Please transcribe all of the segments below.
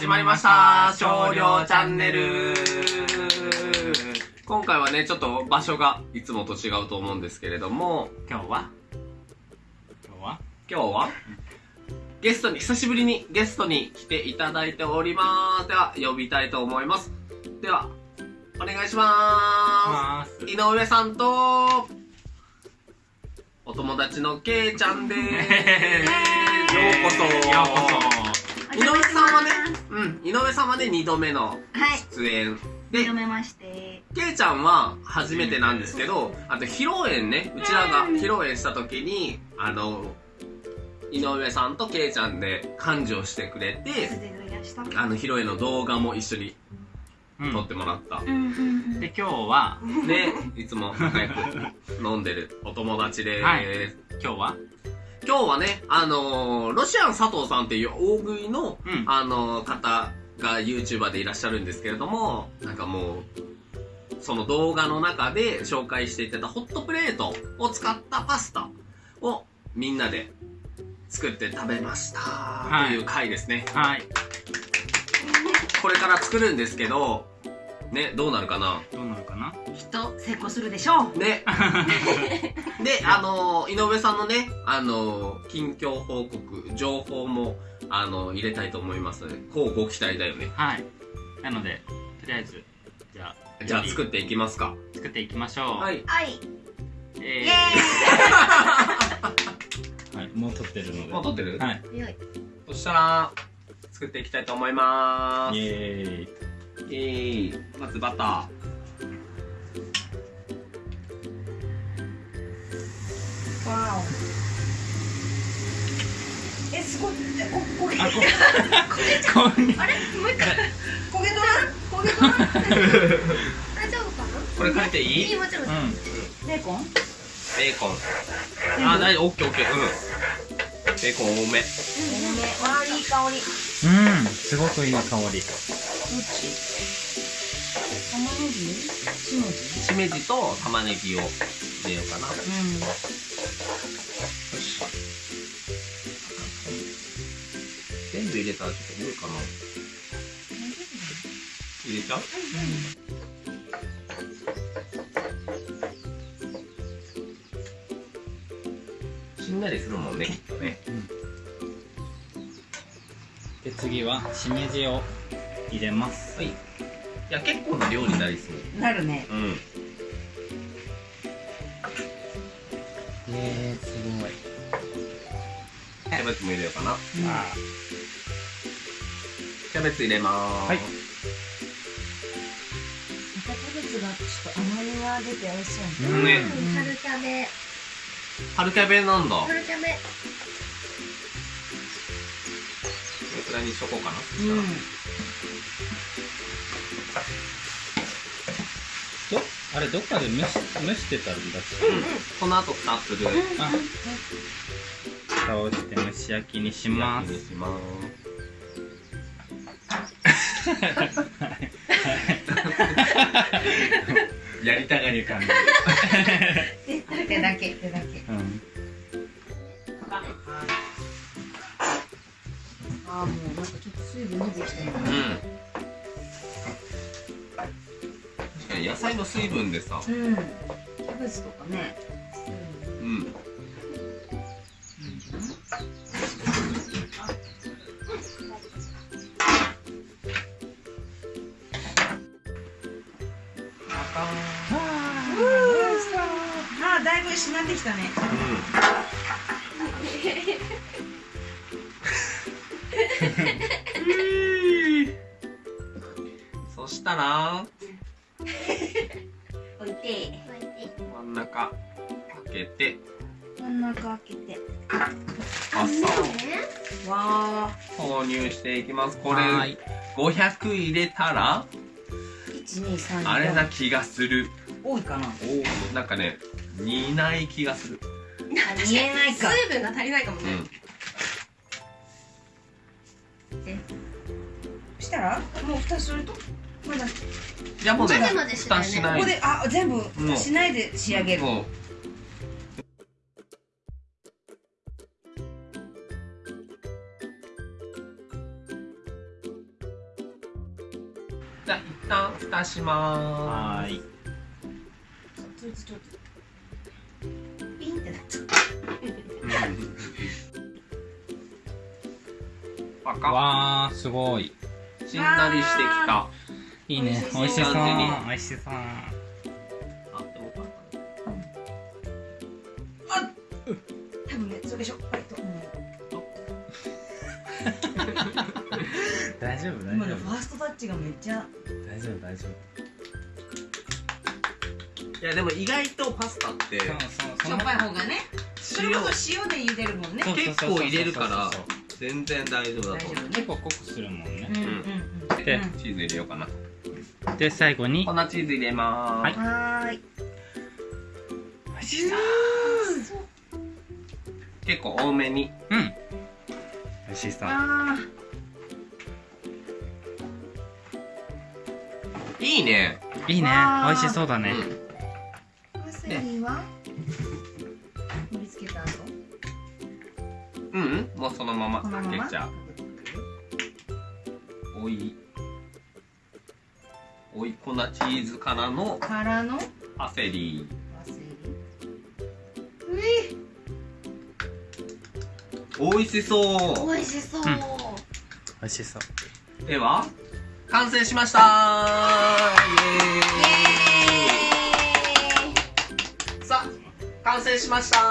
始まりました。少量チャンネル。今回はねちょっと場所がいつもと違うと思うんですけれども。今日は？今日は？今日は？ゲストに久しぶりにゲストに来ていただいております。では呼びたいと思います。ではお願いしまます。井上さんとお友達のけいちゃんです。ようこそ。ようこ井上さんはね、うん、井上さんはね、2度目のはい。出演。で、認めまして。けいちゃんは初めてなんですけど、あと披露宴ね、うちらが披露宴した時に、あの、井上さんとけいちゃんで幹事をしてくれて。あの、披露宴の動画も一緒にうん撮ってもらった。で今日はで、いつも仲良く飲んでるお友達です。はい今日は今日はね、あのーロシアン佐藤さんっていう大食いの、うんあのー方が YouTuber でいらっしゃるんですけれども、なんかもう、その動画の中で紹介していただいたホットプレートを使ったパスタをみんなで作って食べました、いという回ですね。はいこれから作るんですけど、ね、どうなるかな？どうなるかな？きっと成功するでしょう。ね。で、あのー井上さんのね、あのー近況報告、情報も、あのー入れたいと思いますので、こうご期待だよね。はいなのでとりあえずじゃあじゃあ作っていきますか。作っていきましょうはい。はい。イえエー はいもう撮ってるのでもう撮ってる？はい。そしたら、作っていきたいと思いまイーす。エーイイエーイ。まずバタわお。え、すごい。え、こ、焦げ。あここんにあれ、もう一回。焦げとらん。焦げとらん。大丈夫か。これかけていい？いい、もちろん。うんベーコン？ベーコン。あ、大丈夫。オッケーオッケー。うん。ベーコン多め。うん、ね。わあ、いい香り。うんすごくいい香りどっち？玉ねぎ？しめじ？しめじと玉ねぎを入れようかな。ようん。部入れたらちょっと多いかな。入れちゃう？しんなりするもんね、きっとね。で次はしめじを入れますはい。いや、結構な量になりそう。なるね。うん。えー、すごいキャベツも入れようかな。あキャベツ入れまーす。はいまたキャベツがちょっと甘みが出て美味しそううんね春キャベ。春キャベなんだ。こ春キャベ。れくらいにしとこうかな。うん。どあれどっかで蒸し蒸してたんだっけ？うん。この後蓋する。あ蓋をして蒸し焼きにします焼きにします。やりたがり感じ手だけ、手だけ。うんああ、もうなんかちょっと水分出てきたよ。うん。確かに野菜の水分でさ。うん。キャベツとかね。うん。あしたね。うん。そしたら、置いて。真ん中開けて、真ん中開けて。朝わあ。投入していきます。これはーい500入れたら？あれな気がする。多いかな。おなんかね、似ない気がする。あ、見えないか。水分が足りないかもね。うん。したら、もう蓋すると？まだ。じゃあもうね混ぜ混ぜしないね蓋しないここで、あ、全部もうしないで仕上げる。もう旦蓋しまはーいそいつちょっとすパカわーすごい。しんなりしてきた。いいね。美美味しそう。味しそう。感じに美味しそう。あでもた多分ねそれでしょ。はいと。思 う大丈夫大今丈夫。のファーストタッチがめっちゃ。大丈夫大丈いやでも意外とパスタってしょっぱい方がね。それ塩こそ塩で茹でるもんね。結構入れるから全然大丈夫だと思う。結構濃くするもんね。うんうんうん。でうんチーズ入れようかな。で最後に。粉チーズ入れまーす、はーい。美味しそう。結構多めに。うん。美味しそう。あ。いいね。いいね。美味しそうだね。ーパセリは？うん、うん、もうそのまま。かけちゃう。おい。おい粉チーズからのからの？パセリ。パセリ。うい。美味しそう。美味しそう、うん。美味しそう。では完成しました。イエーイ。さあ完成しました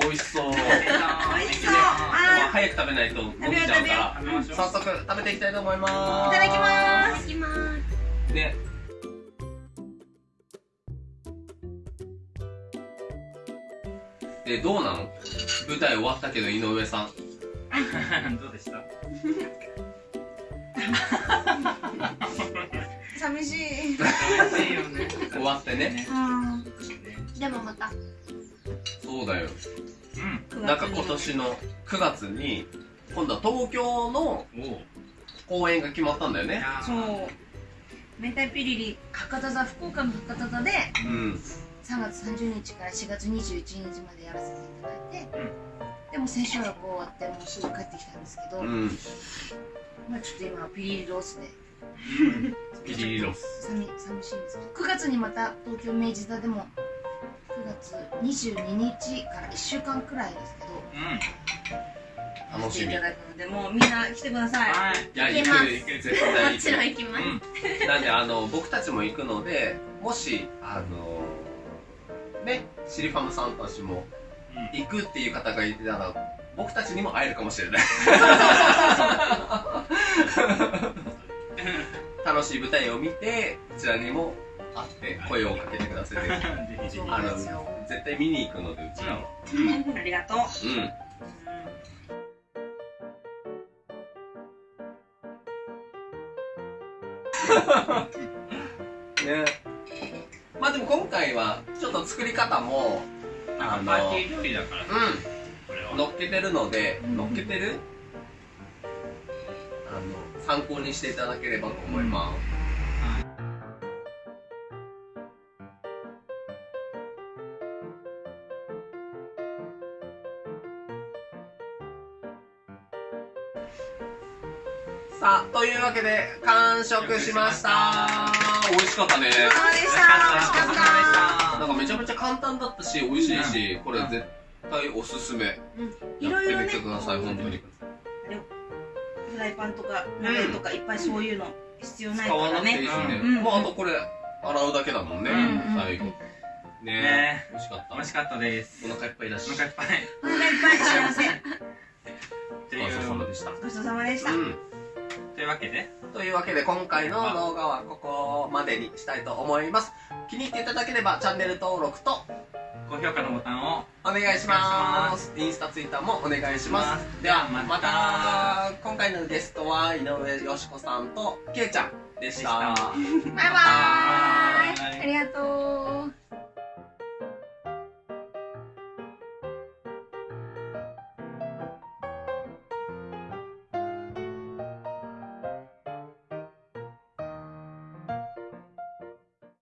美味しそう。美味しそう。まああ早く食べないと伸びちゃうから。早速食べていきたいと思います。ただきますいただきます。ね。でどうなの？舞台終わったけど井上さん。どうでした？寂しい。美味しいよね。終わってね。うん。でもまた。そうだよ。うんなんか今年の9月に今度は東京の公演が決まったんだよね。そう。明太ピリリ博多座福岡の博多座でうん。3月30日から4月21日までやらせていただいて、でも千秋楽終わってもうすぐ帰ってきたんですけど、うん。まあちょっと今ピリリロースで。ピリリロス。寂寂しいんですけど9月にまた東京明治座でも9月22日から1週間くらいですけどうん。楽しみ。来ていただくのでもうみんな来てください。はい。いや行く行く絶対行くもちろん行きます、うん、なんであの僕たちも行くのでもしあのねシリファムさんたちも行くっていう方がいたら僕たちにも会えるかもしれない。楽しい舞台を見てこちらにも会って声をかけてください あの絶対見に行くのでうちらはありがとう、うん。ね。まあでも今回はちょっと作り方もなんかパーティー料理だから。さうん。乗っけてるので、うん。乗っけてる？あの参考にしていただければと思います、さあというわけで完食しました。美味しかったね。そうでした。美味しかっなんかめちゃめちゃ簡単だったし美味しいし、これ絶対おすすめ。やた、うん、いってろいろね。みてください本当に。フライパンとか鍋とかいっぱいそういうの必要ない使からね。わなくていいしね、うん。もうあとこれ洗うだけだもんね、うん最後。ね。ね。美味しかった。美味しかったです。お腹いっぱいだし。お腹いっぱい。お腹いっぱい。幸せした、ごちそうさまでした、うん。というわけで。というわけで今回の動画はここまでにしたいと思います。気に入っていただければチャンネル登録と高評価のボタンをお願いします。インスタツイッターもお願いします。ではままた。た今回のゲストは井上よしこさんとけいちゃんでした。でした。バイバーイ。バイバーイ。ありがとう